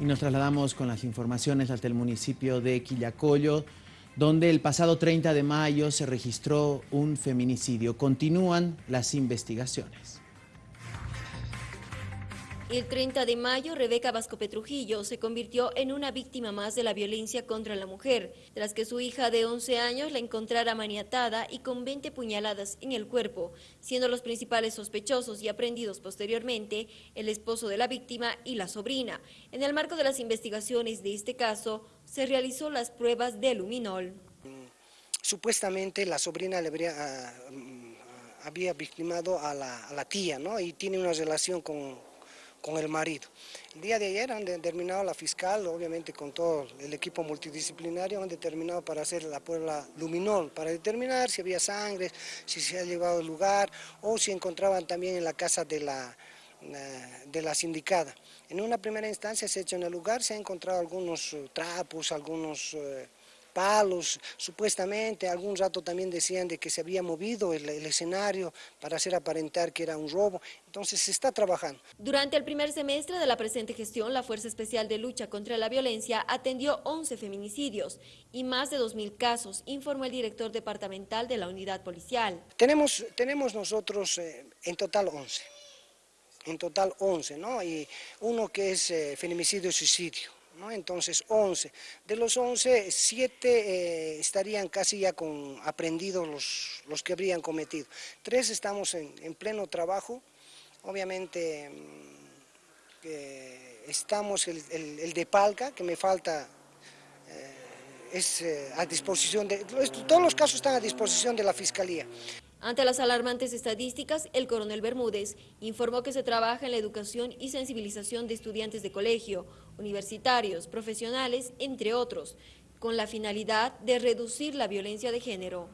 Y nos trasladamos con las informaciones hasta el municipio de Quillacollo, donde el pasado 30 de mayo se registró un feminicidio. Continúan las investigaciones. El 30 de mayo, Rebeca Vasco Petrujillo se convirtió en una víctima más de la violencia contra la mujer, tras que su hija de 11 años la encontrara maniatada y con 20 puñaladas en el cuerpo, siendo los principales sospechosos y aprendidos posteriormente el esposo de la víctima y la sobrina. En el marco de las investigaciones de este caso, se realizó las pruebas de luminol. Supuestamente la sobrina le habría, mm, había victimado a la, a la tía, ¿no? Y tiene una relación con con el marido. El día de ayer han determinado la fiscal, obviamente con todo el equipo multidisciplinario, han determinado para hacer la prueba luminol, para determinar si había sangre, si se ha llevado al lugar o si encontraban también en la casa de la, eh, de la sindicada. En una primera instancia se ha hecho en el lugar, se han encontrado algunos eh, trapos, algunos... Eh, palos, supuestamente, algún rato también decían de que se había movido el, escenario para hacer aparentar que era un robo, entonces se está trabajando. Durante el primer semestre de la presente gestión, la Fuerza Especial de Lucha contra la Violencia atendió 11 feminicidios y más de 2.000 casos, informó el director departamental de la unidad policial. Tenemos, tenemos nosotros eh, en total 11, en total 11, ¿no? Y uno que es eh, feminicidio-suicidio entonces 11. De los 11, 7 eh, estarían casi ya con aprendidos los, los que habrían cometido. Tres estamos en, pleno trabajo, obviamente mm, estamos el, el, de Palca, que me falta, eh, es eh, a disposición de, todos los casos están a disposición de la Fiscalía. Ante las alarmantes estadísticas, el coronel Bermúdez informó que se trabaja en la educación y sensibilización de estudiantes de colegio, universitarios, profesionales, entre otros, con la finalidad de reducir la violencia de género.